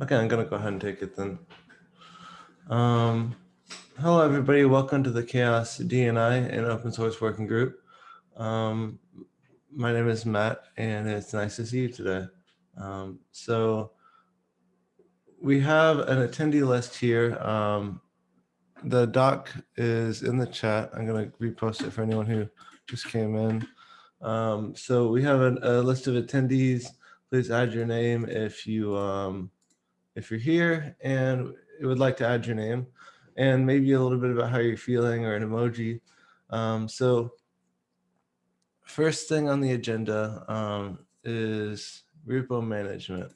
Okay, I'm gonna go ahead and take it then. Um, hello, everybody. Welcome to the CHAOSS DNI and Open Source Working Group. Um, my name is Matt, and it's nice to see you today. Um, so we have an attendee list here. Um, the doc is in the chat. I'm going to repost it for anyone who just came in. Um, so we have an, a list of attendees. Please add your name if you um, if you're here and would like to add your name and maybe a little bit about how you're feeling or an emoji. Um, so first thing on the agenda um, is repo management.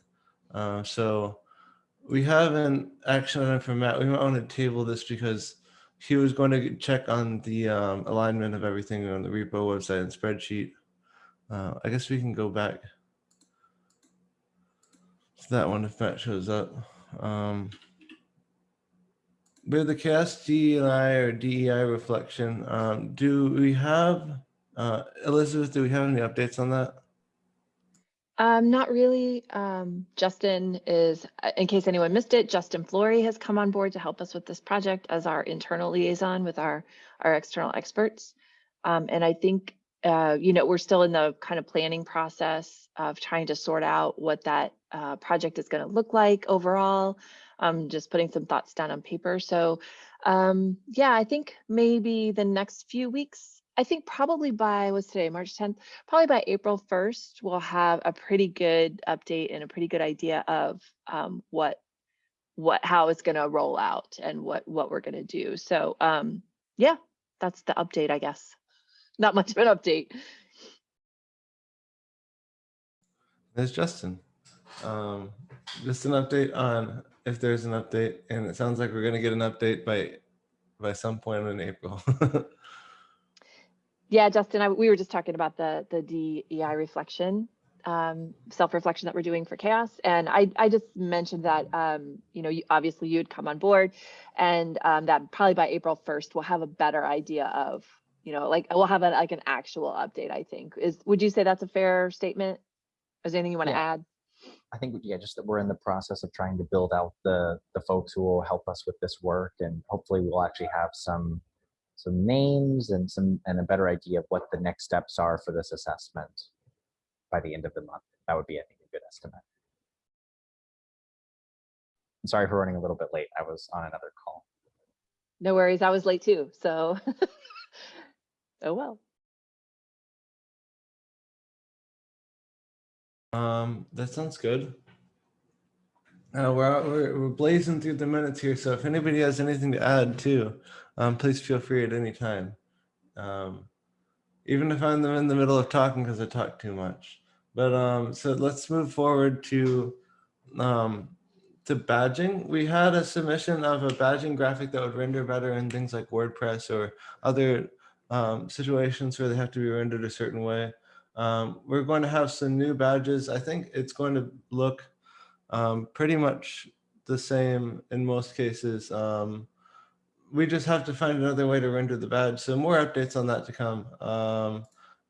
Uh, so we have an action item for Matt. We might want to table this because he was going to check on the um, alignment of everything on the repo website and spreadsheet. Uh, I guess we can go back to that one if that shows up. Um, with the CHAOSS DEI or DEI reflection, um, do we have, uh, Elizabeth, do we have any updates on that? Um, not really. Um, Justin is, uh, in case anyone missed it, Justin Flory has come on board to help us with this project as our internal liaison with our, our external experts. Um, and I think, uh, you know, we're still in the kind of planning process of trying to sort out what that uh, project is going to look like overall. Um, just putting some thoughts down on paper. So um, yeah, I think maybe the next few weeks I think probably by what's today, March 10th, probably by April 1st, we'll have a pretty good update and a pretty good idea of um, what what how it's going to roll out and what what we're going to do. So um, yeah, that's the update, I guess. Not much of an update. There's Justin. Um, just an update on if there's an update, and it sounds like we're going to get an update by by some point in April. Yeah, Justin, I, we were just talking about the the DEI reflection, um, self-reflection that we're doing for CHAOSS, and I I just mentioned that um, you know you, obviously you'd come on board, and um, that probably by April first we'll have a better idea of you know like we'll have a, like an actual update. I think is would you say that's a fair statement? Is there anything you want to Yeah. add? I think, yeah, just that we're in the process of trying to build out the, the folks who will help us with this work. And hopefully we'll actually have some, some names and some, and a better idea of what the next steps are for this assessment by the end of the month. That would be, I think, a good estimate. I'm sorry for running a little bit late. I was on another call. No worries, I was late too, so oh well. Um, that sounds good. Uh, we're, we're we're blazing through the minutes here, so if anybody has anything to add too, um, please feel free at any time. Um, even if I'm in the middle of talking because I talk too much. But um, so let's move forward to um, to badging. We had a submission of a badging graphic that would render better in things like WordPress or other um, situations where they have to be rendered a certain way. Um, we're going to have some new badges. I think it's going to look um, pretty much the same in most cases. Um, we just have to find another way to render the badge. So more updates on that to come. Um,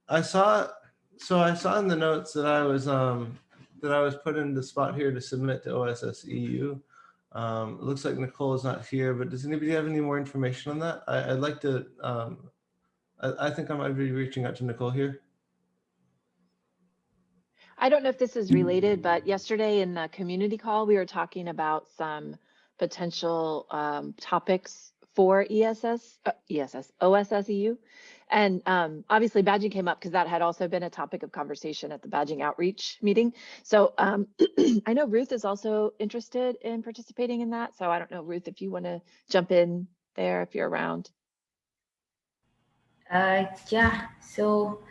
I saw, so I saw in the notes that I was um, that I was put in the spot here to submit to OSS EU. Um, it looks like Nicole is not here, but does anybody have any more information on that? I, I'd like to. Um, I, I think I might be reaching out to Nicole here. I don't know if this is related, but yesterday in the community call, we were talking about some potential um, topics for ESS, uh, ESS, OSS EU. And um, obviously badging came up because that had also been a topic of conversation at the badging outreach meeting. So um, I know Ruth is also interested in participating in that. So I don't know, Ruth, if you want to jump in there, if you're around. Uh, yeah, so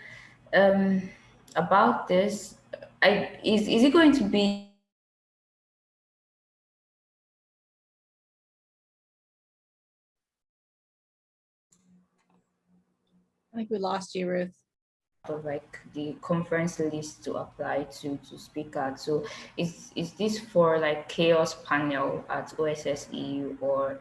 um, about this, I is is it going to be I think we lost you, Ruth. of like the conference list to apply to to speak at? So is is this for like chaos panel at OSS EU or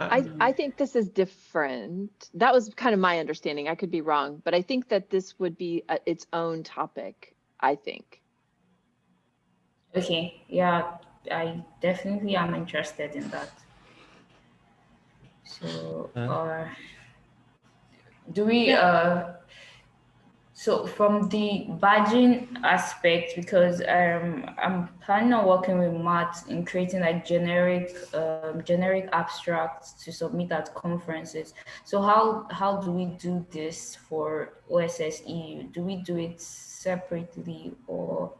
Uh, I, I think this is different. That was kind of my understanding. I could be wrong, but I think that this would be a, its own topic, I think. Okay, yeah, I definitely am interested in that. So, Okay. or do we, uh, so from the badging aspect, because um, I'm planning on working with Matt in creating like generic, um, generic abstracts to submit at conferences. So how how do we do this for OSS EU? Do we do it separately or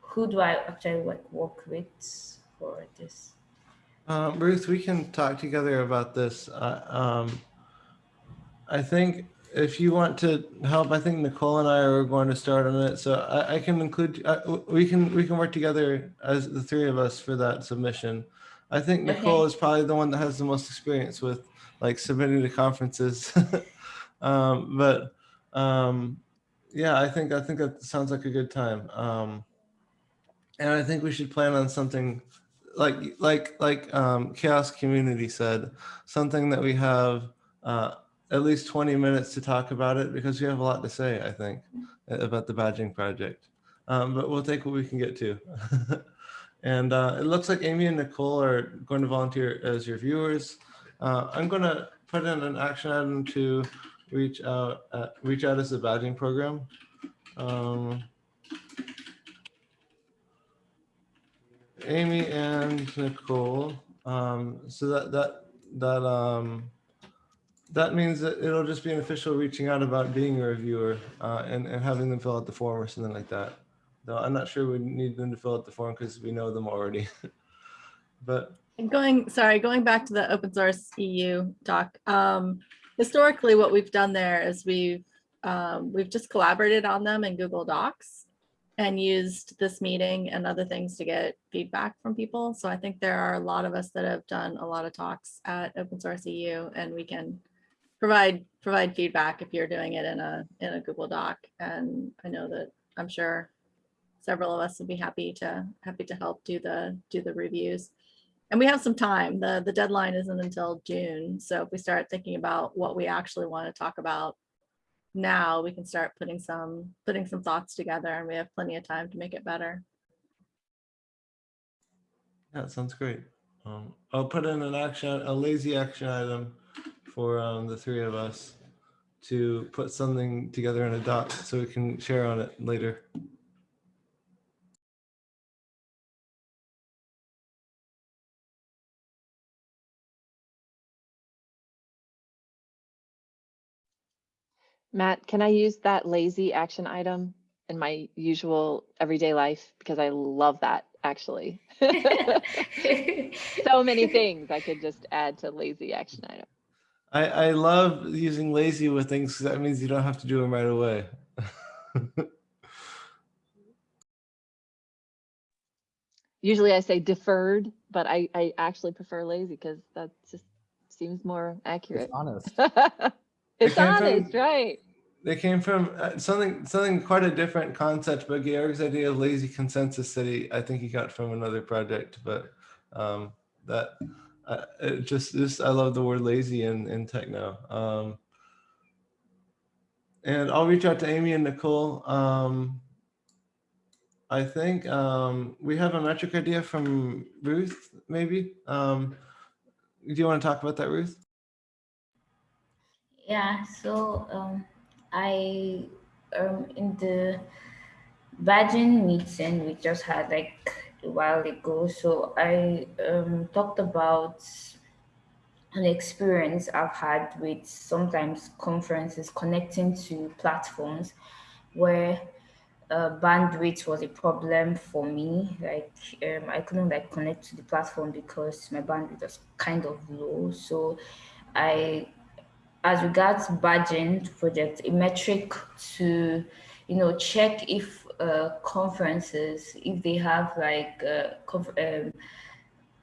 who do I actually like work with for this? Uh, Ruth, we can talk together about this. Uh, um, I think if you want to help, I think Nicole and I are going to start on it. So I, I can include, uh, we can, we can work together as the three of us for that submission. I think Nicole Okay. is probably the one that has the most experience with like submitting to conferences. um, but um, yeah, I think, I think that sounds like a good time. Um, and I think we should plan on something like like like um, CHAOSS community said something that we have uh, at least 20 minutes to talk about it because we have a lot to say i think about the badging project. Um, but we'll take what we can get to. And uh, it looks like amy and nicole are going to volunteer as your viewers. Uh, i'm going to put in an action item to reach out uh, reach out as a badging program. Um, Amy and Nicole. Um, so that that that um, that means that it'll just be an official reaching out about being a reviewer uh, and and having them fill out the form or something like that. Though I'm not sure we need them to fill out the form because we know them already. but And going, sorry, going back to the open source EU doc, Um, historically, what we've done there is we've um, we've just collaborated on them in Google Docs and used this meeting and other things to get feedback from people. So I think there are a lot of us that have done a lot of talks at open source EU and we can provide provide feedback if you're doing it in a in a Google Doc. And I know that I'm sure several of us would be happy to happy to help do the do the reviews. And we have some time. The the deadline isn't until June. So if we start thinking about what we actually want to talk about now, we can start putting some putting some thoughts together and we have plenty of time to make it better. yeah, sounds great. Um, I'll put in an action, a lazy action item for um, the three of us to put something together in a doc so we can share on it later. Matt, can I use that lazy action item in my usual everyday life? Because I love that actually. so many things I could just add to lazy action item. I, I love using lazy with things because that means you don't have to do them right away. Usually I say deferred, but I, I actually prefer lazy because that just seems more accurate. It's honest. it's came from- honest, right? they came from uh, something something quite a different concept, but Georg's idea of lazy consensus city, I think he got from another project, but um, that it just just I love the word lazy in in techno. Um, and I'll reach out to Amy and Nicole. Um, I think um, we have a metric idea from Ruth, maybe. Um, do you want to talk about that, Ruth? Yeah, so um, I um in the badging meeting we just had like a while ago. So I um talked about an experience I've had with sometimes conferences connecting to platforms where uh, bandwidth was a problem for me. Like um, I couldn't like connect to the platform because my bandwidth was kind of low. So I as regards badging project, a metric to, you know, check if uh, conferences, if they have like uh, um,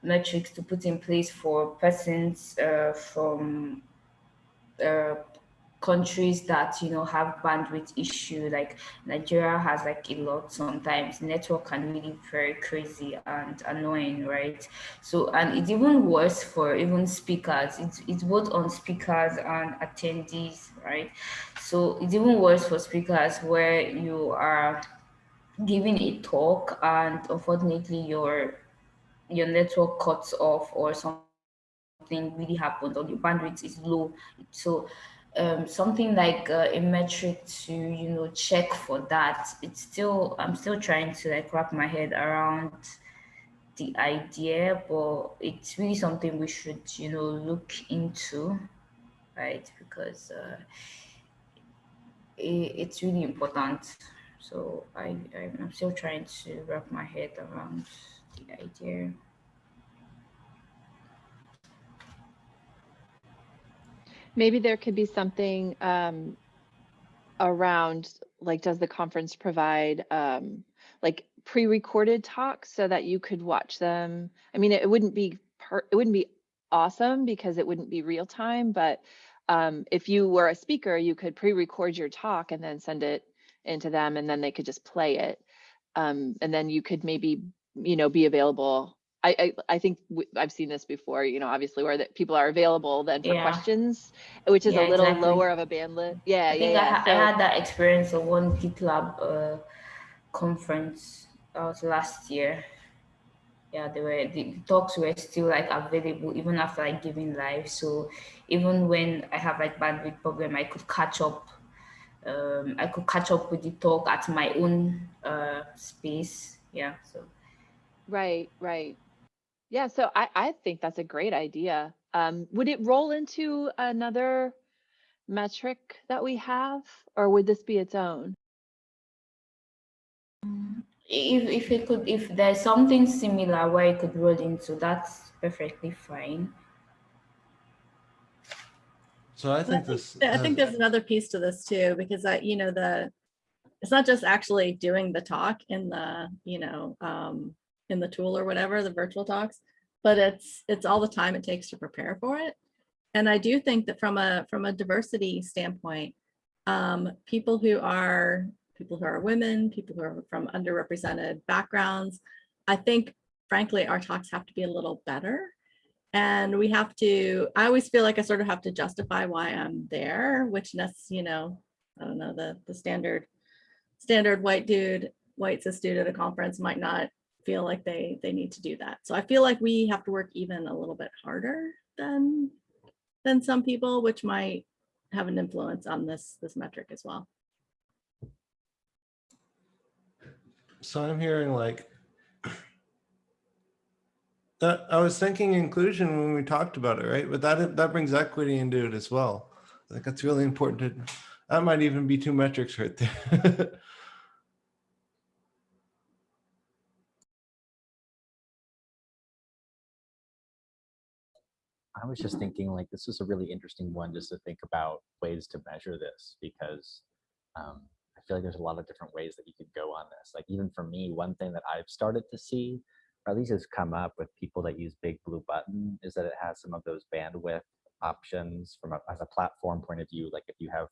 metrics to put in place for persons uh, from countries that you know have bandwidth issue like nigeria has like a lot sometimes. Network can really very crazy and annoying right? So and it's even worse for even speakers. It's, it's both on speakers and attendees right? So it's even worse for speakers where you are giving a talk and unfortunately your your network cuts off or something really happened or your bandwidth is low. So um, something like uh, a metric to you know check for that it's still i'm still trying to like wrap my head around the idea but it's really something we should you know look into right? Because uh, it, it's really important so I, I'm still trying to wrap my head around the idea. Maybe there could be something um, around, like, does the conference provide um, like pre-recorded talks so that you could watch them? I mean, it, wouldn't be it wouldn't be awesome because it wouldn't be real time, but um, if you were a speaker, you could pre-record your talk and then send it into them, and then they could just play it. Um, and then you could maybe, you know, be available. I I, I think I've seen this before. You know, obviously where that people are available then for Yeah. questions, which is Yeah, a little exactly. lower of a bandwidth. Yeah, I yeah, think I, yeah. ha- I had that experience of one GitLab uh, conference that was last year. Yeah, they were the talks were still like available even after like giving live. So even when I have like bandwidth problem, I could catch up. Um, I could catch up with the talk at my own uh, space. Yeah. So Right, right. Yeah, so I, I think that's a great idea. Um, would it roll into another metric that we have, or would this be its own? if if it could if there's something similar where it could roll into, that's perfectly fine. So I think think, this. I think there's another piece to this too, because I, you know, the, it's not just actually doing the talk in the, you know, um, in the tool or whatever, the virtual talks, but it's, it's all the time it takes to prepare for it. And I do think that from a, from a diversity standpoint, um, people who are, people who are women, people who are from underrepresented backgrounds, I think frankly, our talks have to be a little better. And we have to, I always feel like I sort of have to justify why I'm there, which that's, you know, I don't know, the, the standard, standard white dude, white cis dude at a conference might not feel like they, they need to do that. So I feel like we have to work even a little bit harder than, than some people, which might have an influence on this, this metric as well. So I'm hearing like that. I was thinking inclusion when we talked about it, right? But that that brings equity into it as well. I think that's really important. To, that might even be two metrics right there. I was just thinking like this is a really interesting one just to think about ways to measure this because um, I feel like there's a lot of different ways that you could go on this. Like even for me, one thing that I've started to see, at least has come up with people that use Big Blue Button, is that it has some of those bandwidth options from a, as a platform point of view. Like if you have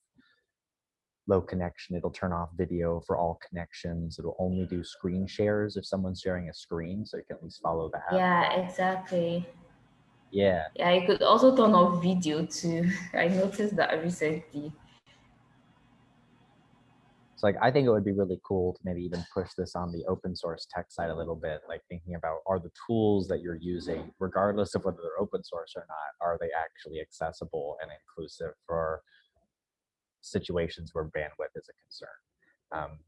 low connection, it'll turn off video for all connections. It'll only do screen shares if someone's sharing a screen, so you can at least follow that. Yeah, exactly. Yeah. Yeah, you could also turn off video too. I noticed that recently. So like I think it would be really cool to maybe even push this on the open source tech side a little bit, like thinking about are the tools that you're using, regardless of whether they're open source or not, are they actually accessible and inclusive for situations where bandwidth is a concern? Um,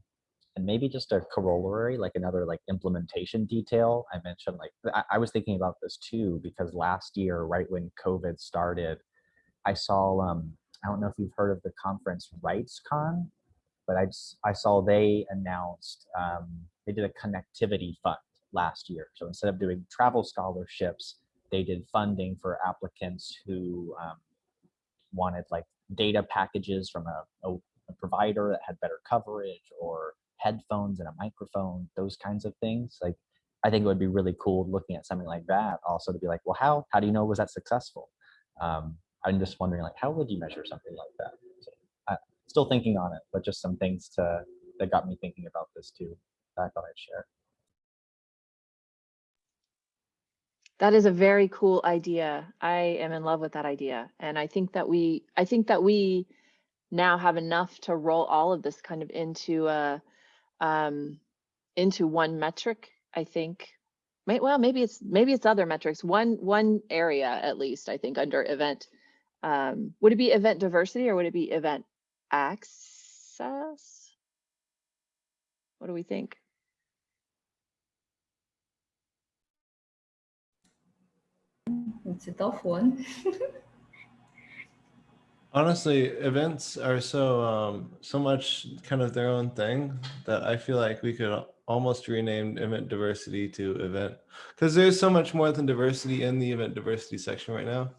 and maybe just a corollary, like another like implementation detail. I mentioned like I, I was thinking about this too because last year, right when COVID started, I saw um, I don't know if you've heard of the conference RightsCon, but I I saw they announced um, they did a connectivity fund last year. So instead of doing travel scholarships, they did funding for applicants who um, wanted like data packages from a, a, a provider that had better coverage or headphones and a microphone, those kinds of things. Like I think it would be really cool looking at something like that also to be like, well, how how do you know was that successful? Um, I'm just wondering like how would you measure something like that? So, still thinking on it, but just some things to that got me thinking about this too. That I thought I'd share. That is a very cool idea. I am in love with that idea. And I think that we, I think that we now have enough to roll all of this kind of into a, um, into one metric, I think. May, well, maybe it's, maybe it's other metrics, one, one area at least, I think, under event. Um, would it be event diversity or would it be event access? What do we think? It's a tough one. Honestly, events are so um, so much kind of their own thing that I feel like we could al- almost renamed event diversity to event because there's so much more than diversity in the event diversity section right now.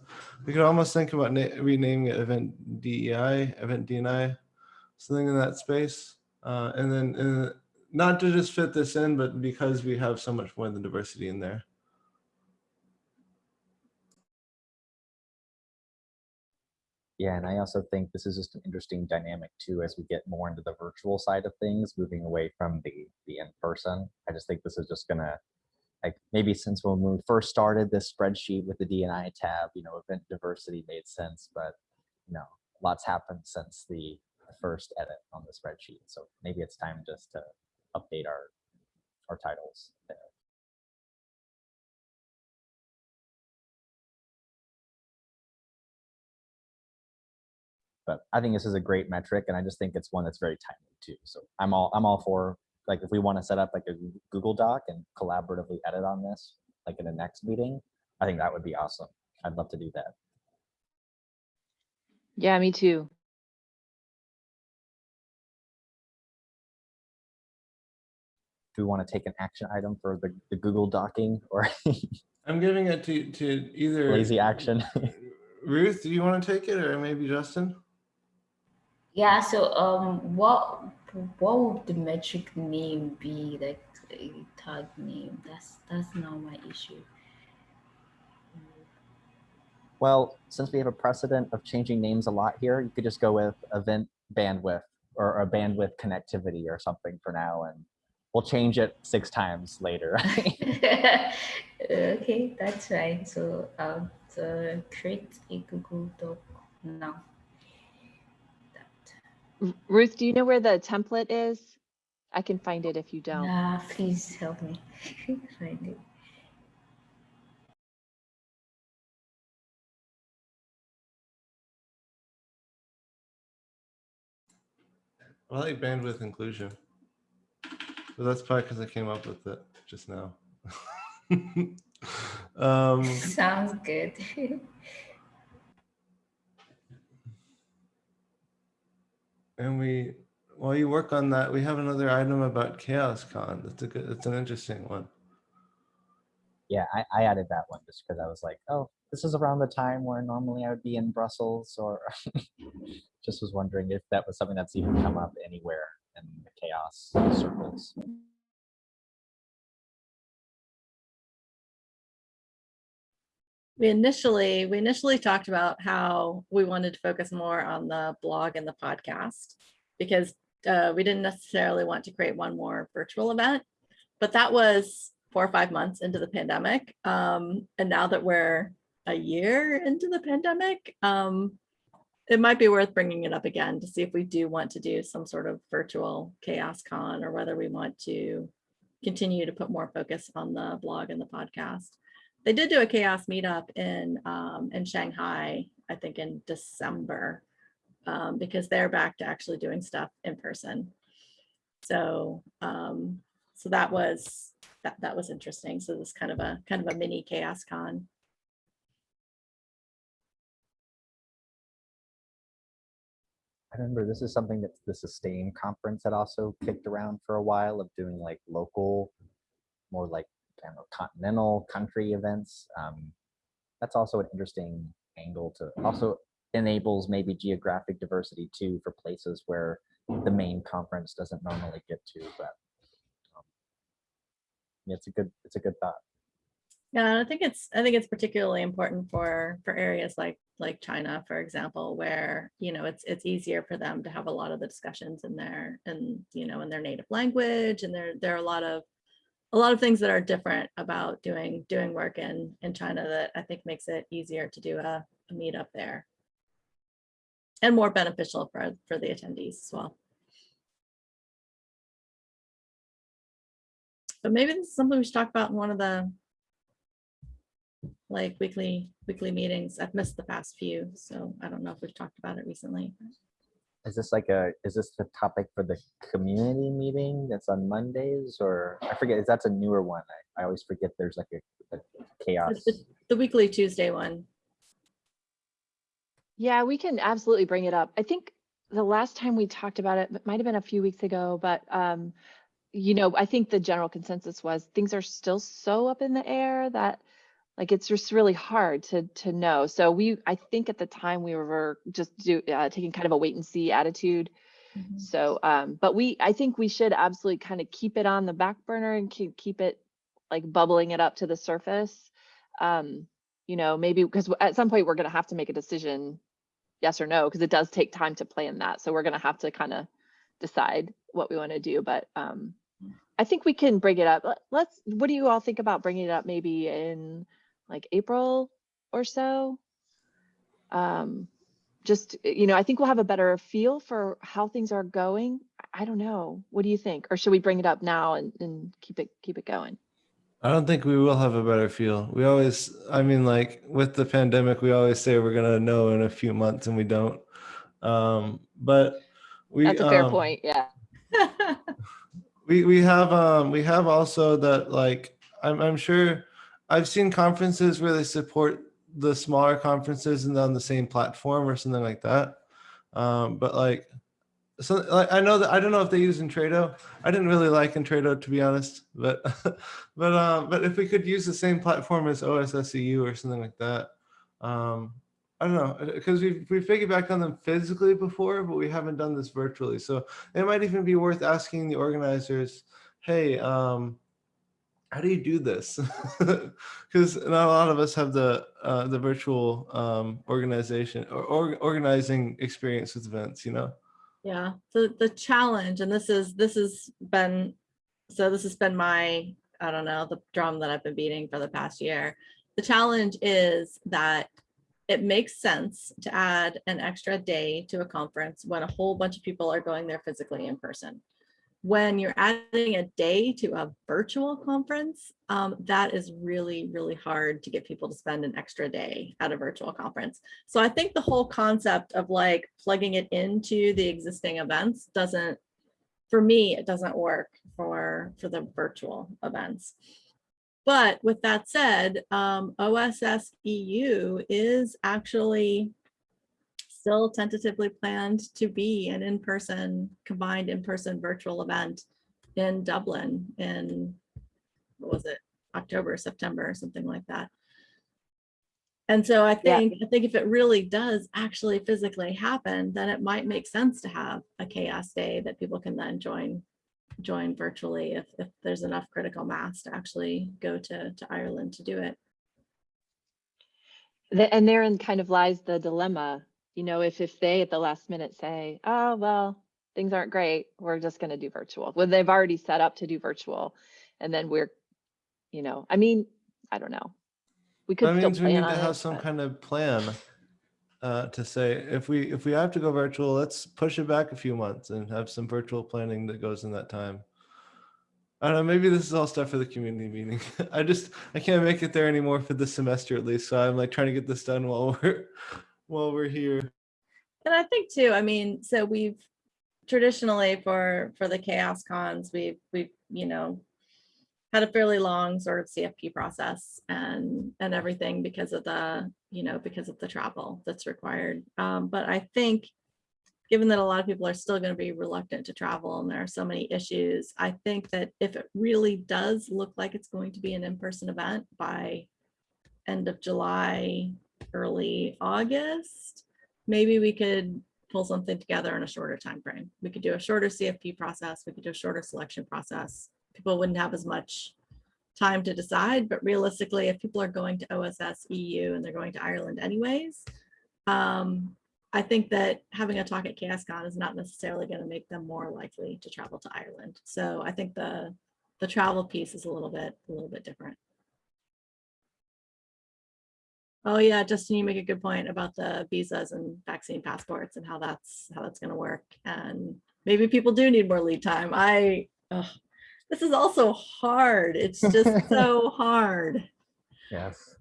We could almost think about renaming it event DEI, event DNI, something in that space, uh, and then uh, not to just fit this in, but because we have so much more than diversity in there. Yeah, and I also think this is just an interesting dynamic too as we get more into the virtual side of things, moving away from the the in person. I just think this is just gonna like maybe since when we first started this spreadsheet with the DNI tab, you know, event diversity made sense, but you know, lots happened since the the first edit on the spreadsheet. So maybe it's time just to update our our titles there. But I think this is a great metric, and I just think it's one that's very timely too. So I'm all I'm all for like if we want to set up like a Google Doc and collaboratively edit on this, like in the next meeting, I think that would be awesome. I'd love to do that. Yeah, me too. Do we want to take an action item for the, the Google Docking or I'm giving it to to either lazy action? Ruth, do you want to take it or maybe Justin? Yeah, so um what what would the metric name be like a tag name? That's that's not my issue. well, since we have a precedent of changing names a lot here, you could just go with event bandwidth or a bandwidth connectivity or something for now, and we'll change it six times later. okay, that's fine. So um so create a Google Doc now. That. R- Ruth, do you know where the template is? I can find it if you don't. Nah, please help me find it. I like bandwidth inclusion. But that's probably because I came up with it just now. um, Sounds good. And we, while you work on that, we have another item about CHAOSS Con. That's a good, that's an interesting one. yeah, I, I added that one just because I was like, oh, this is around the time where normally I would be in Brussels, or just was wondering if that was something that's even come up anywhere in the CHAOSS circles. We initially, we initially talked about how we wanted to focus more on the blog and the podcast because uh, we didn't necessarily want to create one more virtual event, but that was four or five months into the pandemic. Um, and now that we're a year into the pandemic, um, it might be worth bringing it up again to see if we do want to do some sort of virtual CHAOSS con or whether we want to continue to put more focus on the blog and the podcast they did do a CHAOSS meetup in um, in Shanghai, I think in December, um, because they're back to actually doing stuff in person. So um, so that was that that was interesting. So this kind of a kind of a mini CHAOSS con. I remember this is something that the Sustain conference had also kicked around for a while of doing like local, more like know, continental country events. Um, that's also an interesting angle to also enables maybe geographic diversity too for places where the main conference doesn't normally get to. But um, it's a good it's a good thought. Yeah, I think it's I think it's particularly important for for areas like like China, for example, where you know it's it's easier for them to have a lot of the discussions in their and you know in their native language, and there there are a lot of a lot of things that are different about doing doing work in in China that I think makes it easier to do a, a meetup there and more beneficial for for the attendees as well. but maybe this is something we should talk about in one of the like weekly, weekly meetings. I've missed the past few, so I don't know if we've talked about it recently. Is this like a, is this the topic for the community meeting that's on Mondays or I forget, is that's a newer one? I, I always forget there's like a, a chaos. The the weekly Tuesday one. Yeah, we can absolutely bring it up. I think the last time we talked about it, it might have been a few weeks ago, but um, you know, I think the general consensus was things are still so up in the air that like it's just really hard to to know. So we, I think at the time we were just do uh, taking kind of a wait and see attitude. Mhm. So, um, but we, I think we should absolutely kind of keep it on the back burner and keep keep it like bubbling it up to the surface. Um, you know, maybe because at some point we're going to have to make a decision, yes or no, because it does take time to plan that. So we're going to have to kind of decide what we want to do. But um, I think we can bring it up. Let's. What do you all think about bringing it up? Maybe in like April or so. Um, just you know, I think we'll have a better feel for how things are going. I don't know. What do you think? Or should we bring it up now and, and keep it keep it going? I don't think we will have a better feel. We always, I mean, like with the pandemic, we always say we're gonna know in a few months, and we don't. Um, but we That's a fair um, point. Yeah. we we have um we have also that like I'm I'm sure I've seen conferences where they support the smaller conferences and on the same platform or something like that. Um, but like so like I know that I don't know if they use Intrado. I didn't really like Intrado to be honest, but but um but if we could use the same platform as OSSEU or something like that. Um I don't know because we've we've piggybacked on them physically before, but we haven't done this virtually. So it might even be worth asking the organizers, hey, um, how do you do this? Because not a lot of us have the uh, the virtual um, organization or, or organizing experience with events, you know? Yeah, the the challenge, and this is this has been so this has been my I don't know the drum that I've been beating for the past year. The challenge is that it makes sense to add an extra day to a conference when a whole bunch of people are going there physically in person. When you're adding a day to a virtual conference, um, that is really, really hard to get people to spend an extra day at a virtual conference. So I think the whole concept of like plugging it into the existing events doesn't, for me, it doesn't work for, for the virtual events. But with that said, um, OSS EU is actually still tentatively planned to be an in-person, combined in-person virtual event in Dublin in, what was it, October, September, or something like that. And so I Yeah. think, I think if it really does actually physically happen, then it might make sense to have a CHAOSS day that people can then join, join virtually if, if there's enough critical mass to actually go to, to Ireland to do it. The- And therein kind of lies the dilemma, you know, if, if they at the last minute say, oh, well, things aren't great, we're just gonna do virtual. Well, they've already set up to do virtual. And then we're, you know, I mean, I don't know. We could That still means we need to have it, some but- kind of plan uh, to say if we if we have to go virtual, let's push it back a few months and have some virtual planning that goes in that time. I don't know. Maybe this is all stuff for the community meeting. I just I can't make it there anymore for this semester at least. So I'm like trying to get this done while we're while we're here. And I think too, I mean, so we've traditionally for, for the CHAOSS cons, we've, we've, you know, had a fairly long sort of CFP process and, and everything because of the, you know, because of the travel that's required. Um, but I think, given that a lot of people are still going to be reluctant to travel and there are so many issues, I think that if it really does look like it's going to be an in-person event by end of July, early August, maybe we could pull something together in a shorter time frame. We could do a shorter CFP process. We could do a shorter selection process. People wouldn't have as much time to decide, but realistically, if people are going to OSS EU and they're going to Ireland anyways, um, I think that having a talk at CHAOSSCon is not necessarily going to make them more likely to travel to Ireland. So I think the the travel piece is a little bit a little bit different. Oh yeah, Justin, you make a good point about the visas and vaccine passports and how that's how that's going to work. And maybe people do need more lead time. I This is also hard. It's just so hard. Yes.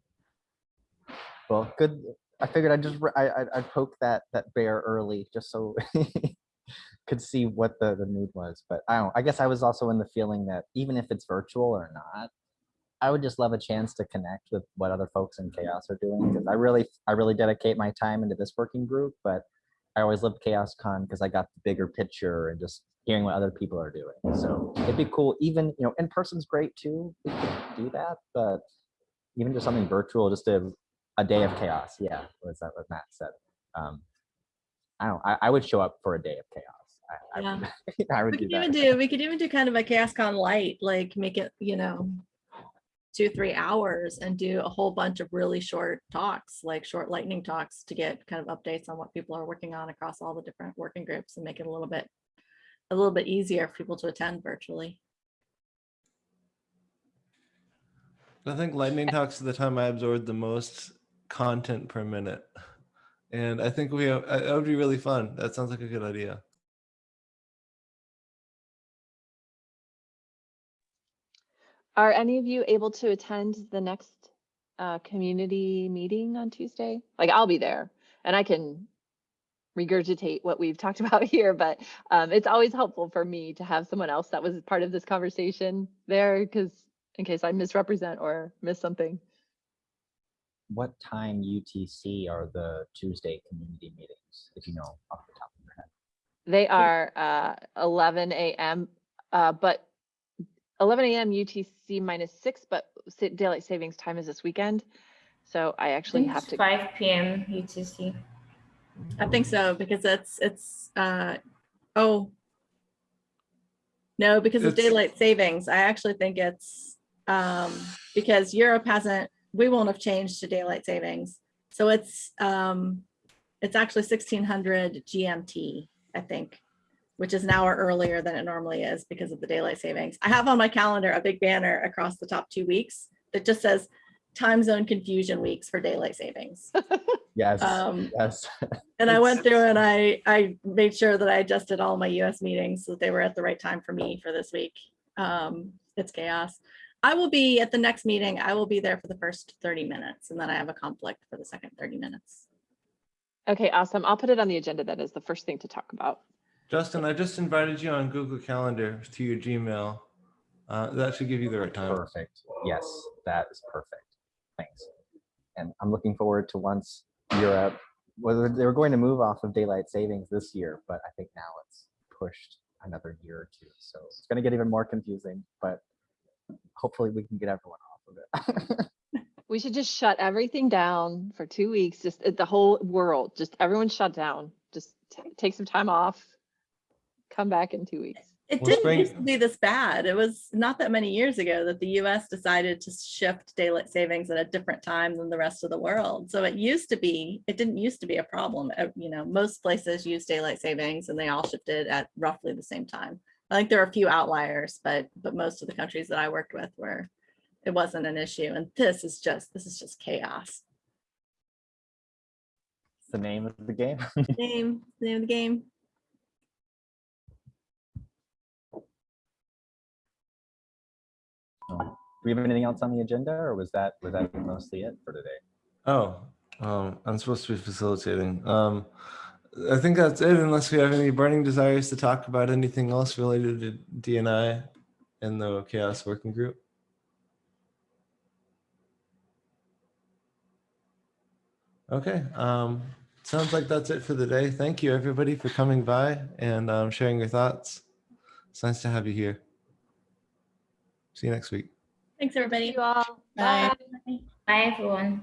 Well, good. I figured I'd just, I, I poke that, that bear early just so could see what the, the mood was. But I don't, I guess I was also in the feeling that even if it's virtual or not, I would just love a chance to connect with what other folks in CHAOSS are doing. Because I really, I really dedicate my time into this working group, but I always loved CHAOSS Con because I got the bigger picture and just hearing what other people are doing. So it'd be cool. Even, you know, in person's great too. We could do that, but even just something virtual, just a, a day of chaos. Yeah, was that what Matt said? Um, I don't. I, I would show up for a day of chaos. I, I would, I would We do could that. even do, we could even do kind of a CHAOSS Con light, like make it, you know, two, three hours and do a whole bunch of really short talks, like short lightning talks to get kind of updates on what people are working on across all the different working groups and make it a little bit, a little bit easier for people to attend virtually. I think lightning talks are the time I absorbed the most content per minute. And I think we have, that would be really fun. That sounds like a good idea. Are any of you able to attend the next uh, community meeting on Tuesday? Like I'll be there and I can regurgitate what we've talked about here, but um, it's always helpful for me to have someone else that was part of this conversation there because in case I misrepresent or miss something. What time UTC are the Tuesday community meetings? If you know off the top of your head. They are uh, 11 a.m., uh, but 11 a.m. UTC minus six, but daylight savings time is this weekend. So I actually have to. Five PM UTC. I think so, because it's, it's, uh, oh. No, because of daylight savings, I actually think it's, um, because Europe hasn't, we won't have changed to daylight savings. So it's, um, it's actually sixteen hundred GMT, I think, which is an hour earlier than it normally is because of the daylight savings. I have on my calendar a big banner across the top two weeks that just says time zone confusion weeks for daylight savings. Yes. Um, yes. and I went through and I, I made sure that I adjusted all my US meetings so that they were at the right time for me for this week. Um, it's chaos. I will be at the next meeting. I will be there for the first 30 minutes and then I have a conflict for the second 30 minutes. Okay, awesome. I'll put it on the agenda. That is the first thing to talk about. Justin, I just invited you on Google Calendar to your Gmail. Uh, that should give you the right time. Perfect. Yes, that is perfect. Thanks. And I'm looking forward to once Europe, whether they were going to move off of daylight savings this year, but I think now it's pushed another year or two. So it's going to get even more confusing, but hopefully we can get everyone off of it. We should just shut everything down for two weeks, just the whole world, just everyone shut down. Just take some time off. Come back in two weeks. It Well, didn't spring- used to be this bad. It was not that many years ago that the US decided to shift daylight savings at a different time than the rest of the world. So it used to be, it didn't used to be a problem. Uh, You know, most places use daylight savings and they all shifted at roughly the same time. I think there are a few outliers, but but most of the countries that I worked with were it wasn't an issue. And this is just this is just chaos. It's the name of the game. Name, name of the game. Um, Do we have anything else on the agenda or was that, was that mostly it for today? Oh, um, I'm supposed to be facilitating. Um, I think that's it unless we have any burning desires to talk about anything else related to DNI and the CHAOSS working group. Okay, um, sounds like that's it for the day. Thank you everybody for coming by and um, sharing your thoughts. It's nice to have you here. See you next week. Thanks, Thank everybody. you all. Bye. Bye. Bye, everyone.